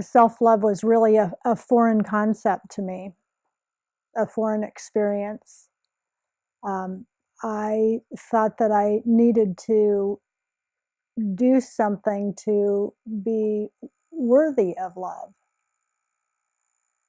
self-love was really a, a foreign concept to me, a foreign experience. Um, I thought that I needed to do something to be worthy of love.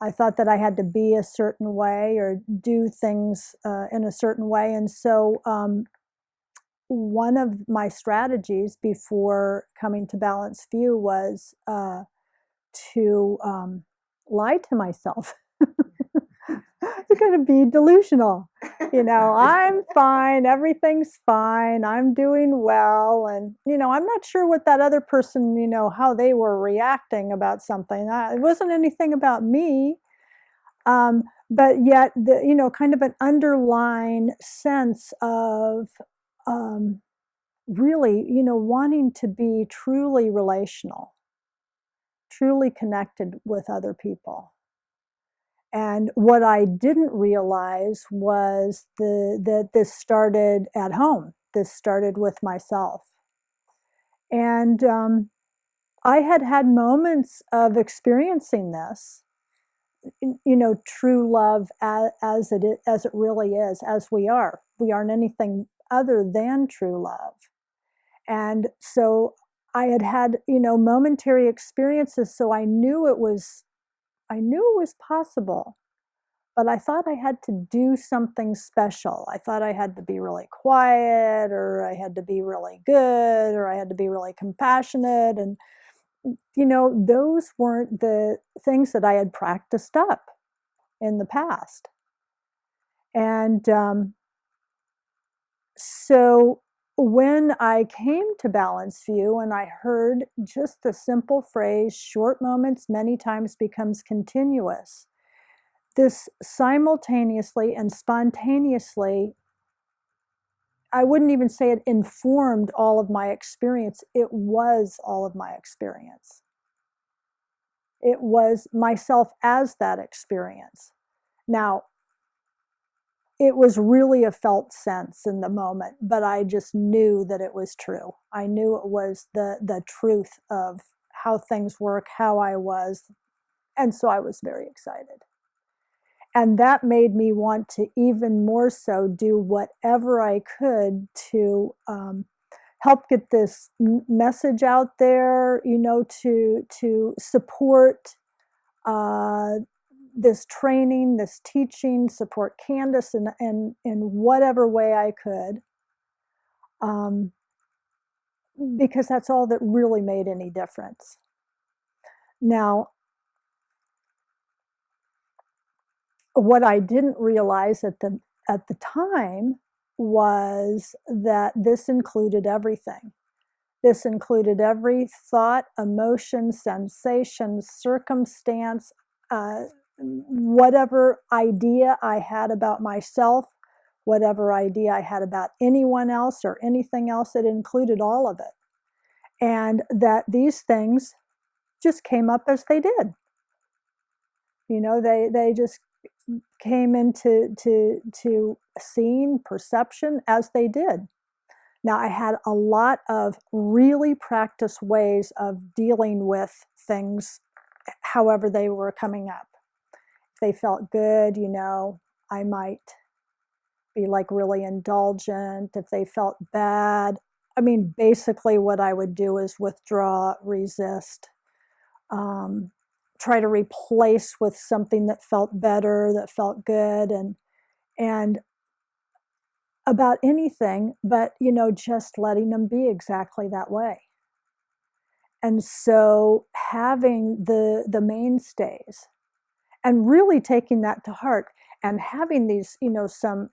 I thought that I had to be a certain way or do things uh, in a certain way. And so, um, one of my strategies before coming to Balanced View was uh, to um, lie to myself. to kind of be delusional. You know, I'm fine, everything's fine, I'm doing well. And, you know, I'm not sure what that other person, you know, how they were reacting about something. it wasn't anything about me. Um, but yet, the, you know, kind of an underlying sense of um, really, you know, wanting to be truly relational, truly connected with other people. And what I didn't realize was the, that this started at home. This started with myself. And um, I had had moments of experiencing this, you know, true love as, as, it, as it really is, as we are. We aren't anything other than true love. And so I had had, you know, momentary experiences, so I knew it was I knew it was possible, but I thought I had to do something special. I thought I had to be really quiet, or I had to be really good, or I had to be really compassionate. And, you know, those weren't the things that I had practiced up in the past. And um, so when I came to Balanced View and I heard just the simple phrase, short moments many times becomes continuous, this simultaneously and spontaneously, I wouldn't even say it informed all of my experience, it was all of my experience. It was myself as that experience. Now, it was really a felt sense in the moment, but I just knew that it was true. I knew it was the the truth of how things work, how I was, and so I was very excited. And that made me want to even more so do whatever I could to um, help get this message out there, you know, to to support uh, this training, this teaching, support Candice in, in, in whatever way I could. Um, because that's all that really made any difference. Now, what I didn't realize at the at the time was that this included everything. This included every thought, emotion, sensation, circumstance, uh, whatever idea I had about myself, whatever idea I had about anyone else or anything else, it included all of it. And that these things just came up as they did. You know, they, they just came into to, to seeing, perception as they did. Now, I had a lot of really practiced ways of dealing with things however they were coming up they felt good, you know, I might be like really indulgent. If they felt bad, I mean, basically what I would do is withdraw, resist, um, try to replace with something that felt better, that felt good, and and about anything, but you know, just letting them be exactly that way. And so having the the mainstays and really taking that to heart and having these, you know, some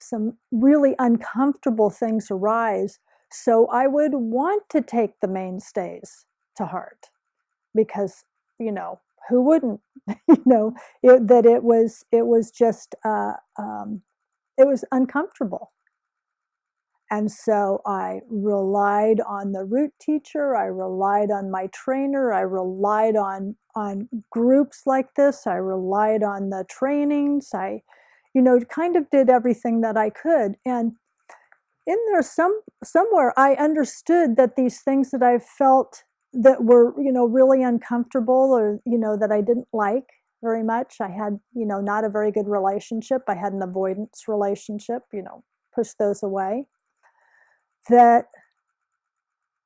some really uncomfortable things arise. So I would want to take the mainstays to heart because, you know, who wouldn't, you know, it, that it was, it was just, uh, um, it was uncomfortable. And so I relied on the root teacher, I relied on my trainer, I relied on, on groups like this, I relied on the trainings, I, you know, kind of did everything that I could. And in there some somewhere I understood that these things that I felt that were you know really uncomfortable or you know that I didn't like very much. I had you know not a very good relationship. I had an avoidance relationship. You know, push those away. That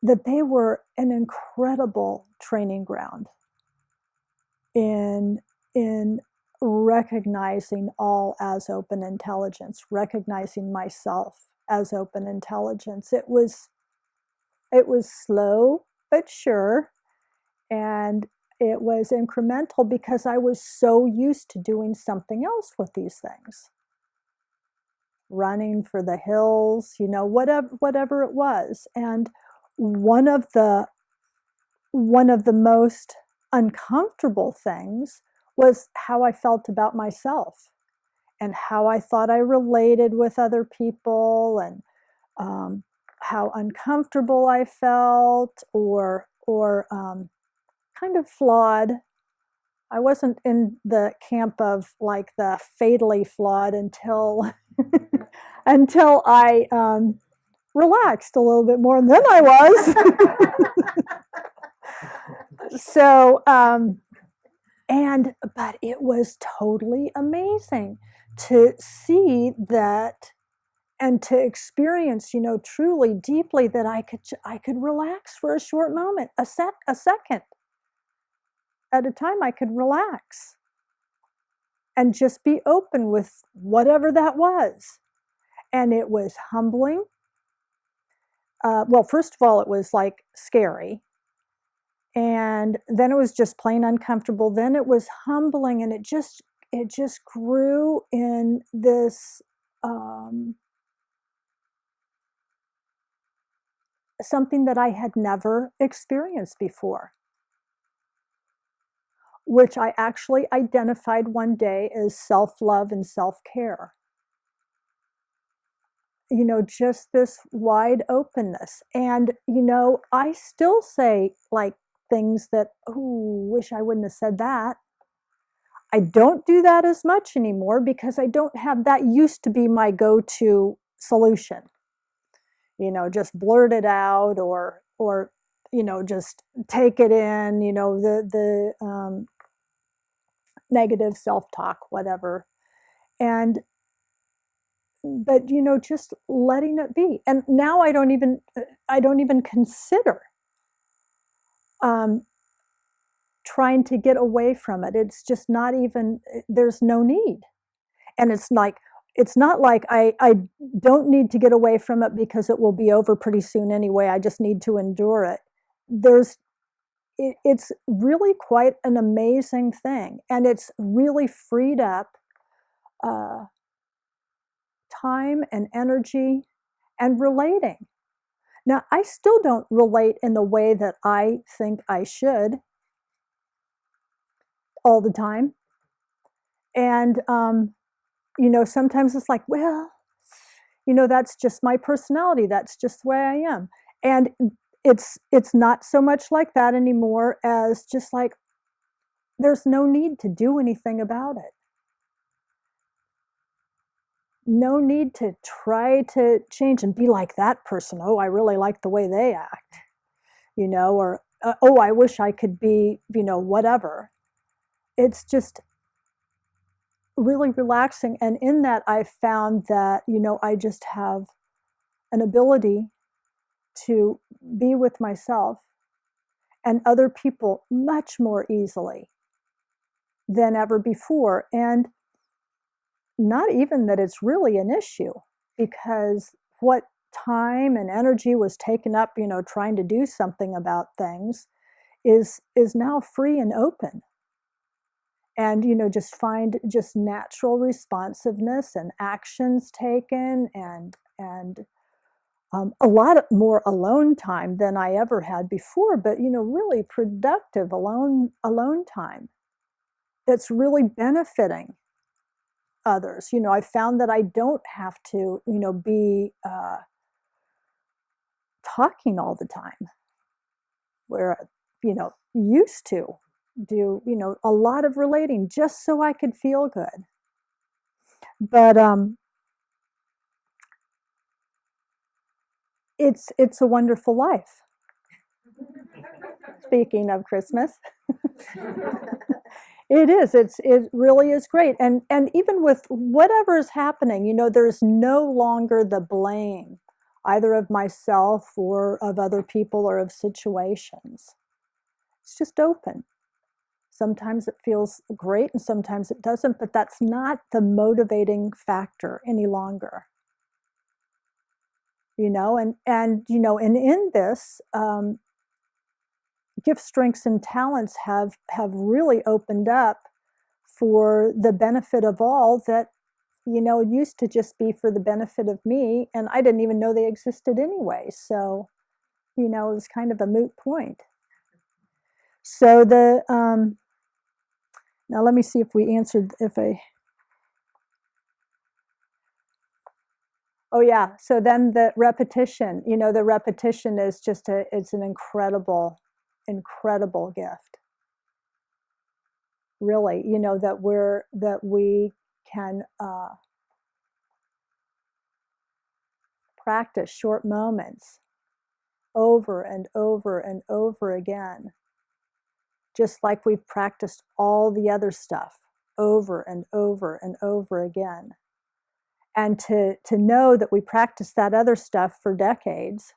that they were an incredible training ground in in recognizing all as open intelligence, recognizing myself as open intelligence. It was it was slow but sure and it was incremental because I was so used to doing something else with these things. Running for the hills, you know, whatever whatever it was. And one of the one of the most uncomfortable things was how I felt about myself and how I thought I related with other people and um, how uncomfortable I felt or or um, kind of flawed. I wasn't in the camp of like the fatally flawed until until I um, relaxed a little bit more than I was. so um, and but it was totally amazing to see that and to experience you know truly deeply that i could i could relax for a short moment a sec a second at a time i could relax and just be open with whatever that was. And it was humbling. Uh, well first of all it was like scary. And then it was just plain uncomfortable. Then it was humbling and it just it just grew in this um, something that i had never experienced before which i actually identified one day as self-love and self-care you know just this wide openness and you know i still say like things that, oh, wish I wouldn't have said that. I don't do that as much anymore because I don't have that used to be my go-to solution. You know, just blurt it out or or you know just take it in. You know the the um, negative self-talk, whatever, and but you know just letting it be. And now I don't even I don't even consider um, trying to get away from it. It's just not even, there's no need. And it's like, it's not like I, I don't need to get away from it because it will be over pretty soon anyway. I just need to endure it. There's, it, it's really quite an amazing thing. And it's really freed up uh, time and energy and relating. Now, I still don't relate in the way that I think I should all the time. And, um, you know, sometimes it's like, well, you know, that's just my personality. That's just the way I am. And it's it's not so much like that anymore as just like there's no need to do anything about it no need to try to change and be like that person. Oh, I really like the way they act, you know, or uh, oh, I wish I could be, you know, whatever. It's just really relaxing. And in that, I found that, you know, I just have an ability to be with myself and other people much more easily than ever before. And not even that it's really an issue because what time and energy was taken up, you know, trying to do something about things is is now free and open. And you know, just find just natural responsiveness and actions taken and and um, a lot more alone time than I ever had before, but you know, really productive alone alone time. It's really benefiting others. You know, I found that I don't have to, you know, be uh, talking all the time, where, you know, used to do, you know, a lot of relating just so I could feel good. But um, it's it's a wonderful life. speaking of Christmas. it is. It's it really is great. And and even with whatever is happening, you know, there's no longer the blame either of myself or of other people or of situations. It's just open. Sometimes it feels great and sometimes it doesn't, but that's not the motivating factor any longer. You know, and and you know, and in this, um, gifts, strengths, and talents have have really opened up for the benefit of all that you know used to just be for the benefit of me and i didn't even know they existed anyway. So you know it was kind of a moot point. So the um now let me see if we answered if i oh yeah. So then the repetition you know the repetition is just a it's an incredible incredible gift. Really you know that we're that we can uh, practice short moments over and over and over again just like we've practiced all the other stuff over and over and over again and to to know that we practice that other stuff for decades.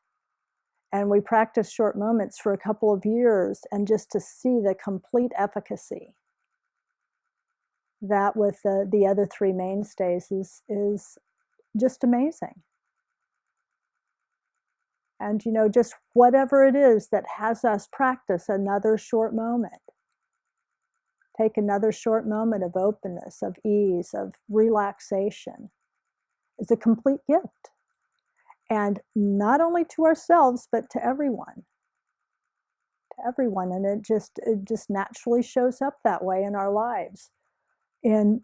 And we practice short moments for a couple of years and just to see the complete efficacy. That with the, the other three mainstays is is just amazing. And you know just whatever it is that has us practice another short moment. Take another short moment of openness of ease of relaxation is a complete gift. And not only to ourselves but to everyone. To everyone. And it just it just naturally shows up that way in our lives. In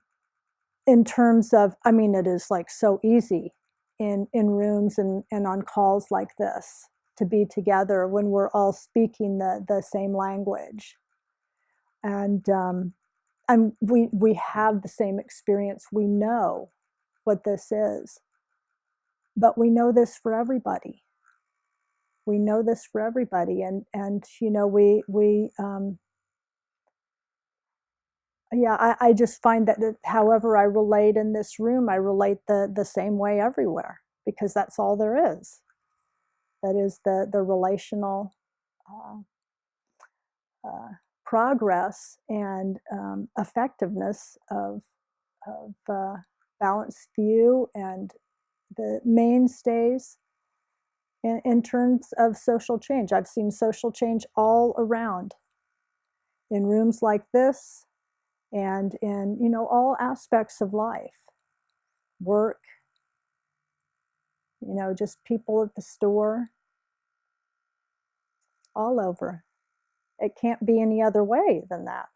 in terms of i mean it is like so easy in in rooms and and on calls like this to be together when we're all speaking the the same language. And um and we we have the same experience. We know what this is. But we know this for everybody. We know this for everybody and and you know we we um, yeah I, I just find that, that however i relate in this room i relate the the same way everywhere because that's all there is. That is the the relational uh, uh, progress and um, effectiveness of of uh, balanced view and the mainstays in, in terms of social change. I've seen social change all around in rooms like this and in, you know, all aspects of life, work, you know, just people at the store, all over. It can't be any other way than that.